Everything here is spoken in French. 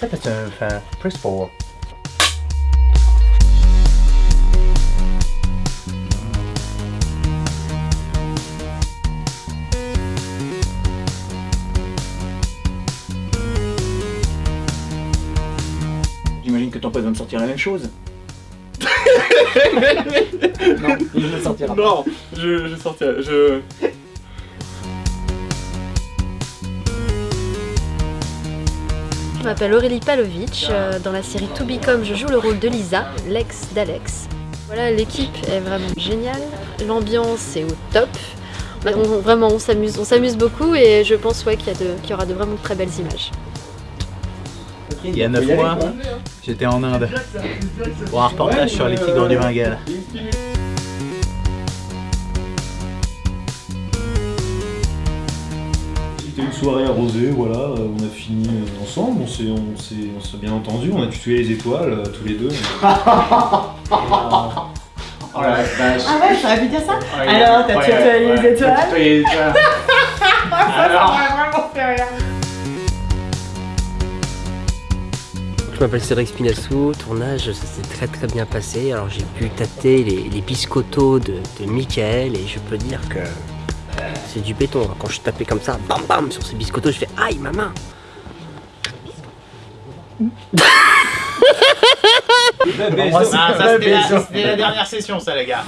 C'est un fan, press 4. J'imagine que ton pote va me sortir la même chose. Non, il ne sortira pas. Non, je, je sortirai. Je. Je m'appelle Aurélie Palovic. euh, Dans la série To Become, je joue le rôle de Lisa, l'ex d'Alex. Voilà, l'équipe est vraiment géniale. L'ambiance est au top. On- vraiment, on s'amuse, on s'amuse beaucoup et je pense ouais, qu'il y, y aura de vraiment très belles images. Il y a 9 mois, j'étais en Inde pour un reportage sur les tigres du Bengale. C'était une soirée arrosée, voilà, euh, on a fini euh, ensemble, on s'est, on s'est, on s'est bien entendu, on a tué les étoiles euh, tous les deux. Oh la vache. Ah ouais, j'aurais pu dire ça Alors, t'as ouais, tué ouais, les étoiles t'as tué les étoiles. Alors, vraiment fait rire. Je m'appelle Cédric Spinassou, tournage ça s'est très très bien passé. Alors j'ai pu tâter les, les biscottos de, de Michael et je peux dire que c'est du béton. hein. Quand je tapais comme ça, bam bam sur ces biscottos, je fais aïe ma main Ah, ça, c'était la, dernière session, ça, les gars.